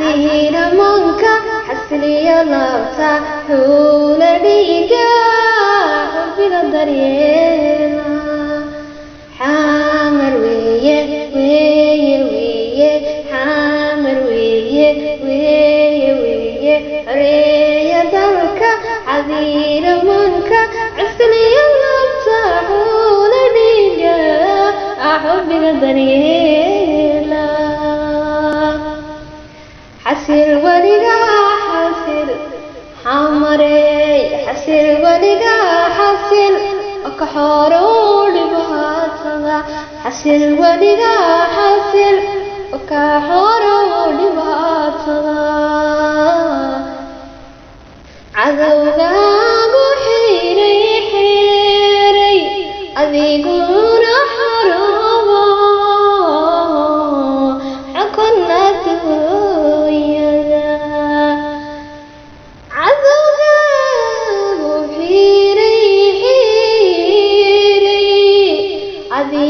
dhihiiramoonka xasiliyo laabta huula dhiiga xubbiga daryeela xaamar weeye weeye weeye xaamar weeye weeye weeye عذير منكر عشت اليوم ابتعون رجاء أحب نظريلا حسير ورقا حسير حمري حسير ورقا حسير أكحورو لبهاتنا حسير ورقا حسير أكحورو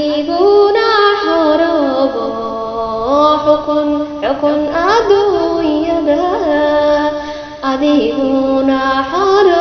حبيبنا حرب حكم حكم عدو يدا حبيبنا حرب